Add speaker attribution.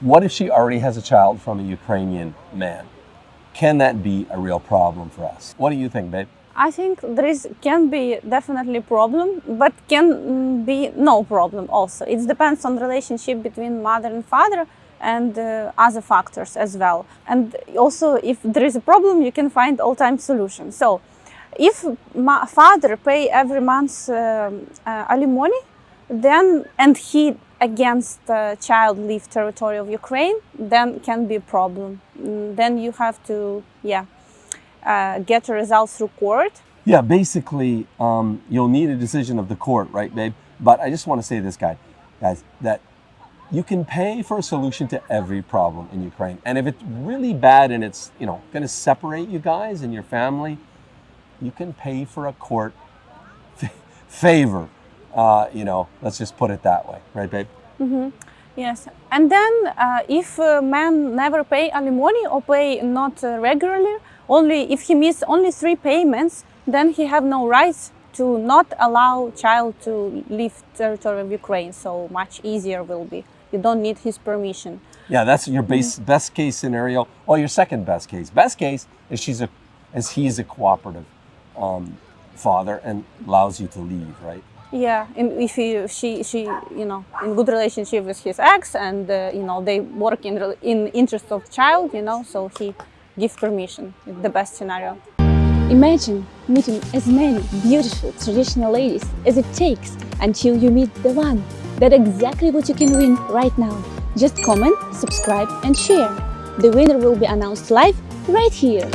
Speaker 1: What if she already has a child from a Ukrainian man? Can that be a real problem for us? What do you think, babe?
Speaker 2: I think there is can be definitely problem, but can mm, be no problem also. It depends on relationship between mother and father and uh, other factors as well. And also, if there is a problem, you can find all-time solution. So, if father pay every month um, uh, alimony, then and he against uh, child leave territory of Ukraine, then can be a problem. Mm, Then you have to, yeah, uh, get a result through court.
Speaker 1: Yeah, basically, um, you'll need a decision of the court, right, babe? But I just want to say this, guy, guys, that you can pay for a solution to every problem in Ukraine. And if it's really bad and it's, you know, going to separate you guys and your family, you can pay for a court favor. Uh, you know, let's just put it that way, right, babe? Mm -hmm.
Speaker 2: Yes, and then uh, if uh, man never pay alimony or pay not uh, regularly, only if he miss only three payments, then he have no rights to not allow child to leave territory of Ukraine. So much easier will be. You don't need his permission.
Speaker 1: Yeah, that's your base, best case scenario. Well, your second best case. Best case is she's a, is he's a cooperative um, father and allows you to leave, right?
Speaker 2: Yeah, and if he, she, she, you know, in good relationship with his ex, and uh, you know they work in in interest of child, you know, so he give permission. The best scenario.
Speaker 3: Imagine meeting as many beautiful traditional ladies as it takes until you meet the one. That's exactly what you can win right now. Just comment, subscribe and share. The winner will be announced live right here.